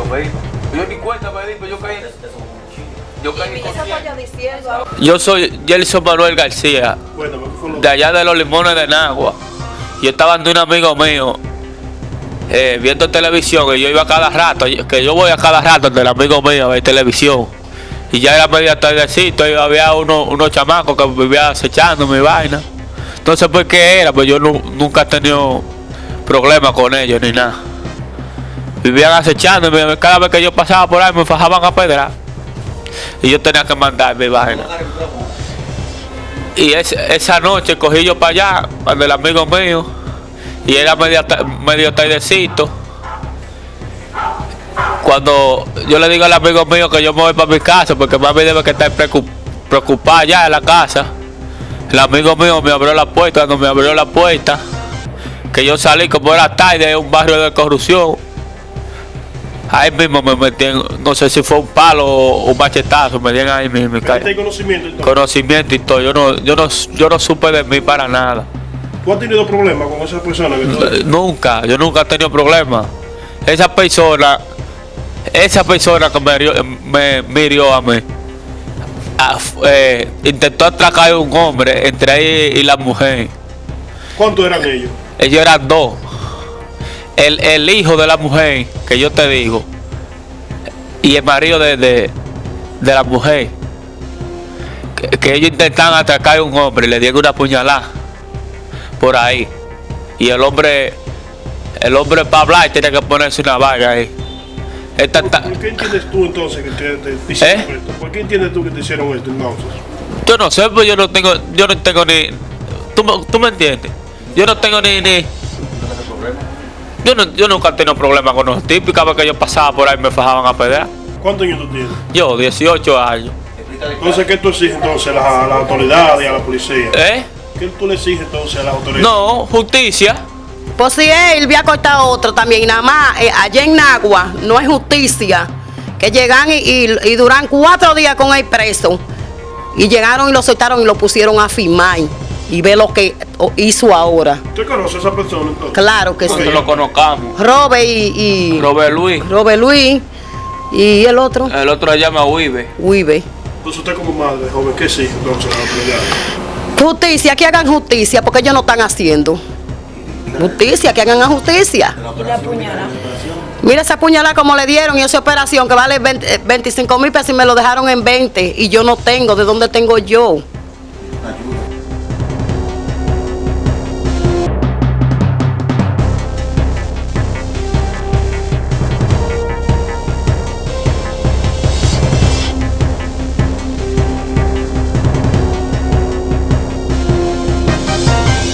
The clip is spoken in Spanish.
pedir, pues yo caí. Yo caí Eso estoy yo diciendo. Yo soy Gelson Manuel García, Cuéntame, ¿qué fue lo de allá de los limones de Nagua. Yo estaba ante un amigo mío eh, viendo televisión y yo iba cada rato, que yo voy a cada rato del amigo mío a ver televisión. Y ya era media tardecito y había uno- unos chamacos que vivían acechando mi vaina. Entonces, ¿por qué era? Pues yo nu- nunca he tenido problemas con ellos ni nada. Vivían acechando y cada vez que yo pasaba por ahí me fajaban a pedrar. Y yo tenía que mandar mi vaina. Y es- esa noche cogí yo para allá, donde el amigo mío, y era medio, medio tardecito. Cuando yo le digo al amigo mío que yo me voy para mi casa, porque mami debe que estar preocup- preocupada ya en la casa. El amigo mío me abrió la puerta, cuando me abrió la puerta, que yo salí como era tarde de un barrio de corrupción. Ahí mismo me metí en, no sé si fue un palo o un machetazo, me dieron ahí mismo. y que caí hay conocimiento conocimiento y todo. Yo no, yo no, yo no supe de mí para nada. ¿Tú has tenido problemas con esa persona que Nunca, yo nunca he tenido problemas. Esa persona, esa persona que me hirió, me, me hirió a mí, eh, intentó atracar a un hombre entre él y la mujer. ¿Cuántos eran ellos? Ellos eran dos. El, el hijo de la mujer, que yo te digo, y el marido de, de, de la mujer. Que, que ellos intentaban atracar a un hombre y le dieron una puñalada por ahí. Y el hombre, el hombre para hablar tiene que ponerse una vaga ahí. Esta ¿Por, por qué entiendes tú entonces que te, te- te hicieron ¿Eh? esto? ¿Por qué entiendes tú que te hicieron esto entonces? yo no sé, pues yo no tengo, yo no tengo ni. ¿Tú, me- tú me entiendes? Yo no tengo ni. ni yo, no, yo nunca he tenido problemas con los tipos. y Cada vez que yo pasaba por ahí me fajaban a pedrear. ¿Cuántos años tú tienes? Yo, 18 años. Entonces, ¿qué tú exiges entonces a la, a la autoridad y a la policía? ¿Eh? ¿Qué tú le exiges entonces a las autoridades? No, justicia. Pues si él había cortado otro también, y nada más, eh, allá en Nagua, no es justicia, que llegan y, y- y duran cuatro días con el preso, y llegaron y lo soltaron y lo pusieron a firmar, y ve lo que hizo ahora. ¿Usted conoce a esa persona entonces? Claro que sí. Nosotros lo conozcamos. Robert y, y Robert Luis. Robert Luis, y el otro, El otro se llama Wibe. Wibe. Entonces, usted como madre, joven, ¿qué exige entonces? Justicia, que hagan justicia, porque ellos no están haciendo. Justicia, que hagan la justicia. Mira esa puñalada como le dieron y esa operación que vale 20, eh, 25 mil pesos y me lo dejaron en 20 y yo no tengo, ¿de dónde tengo yo?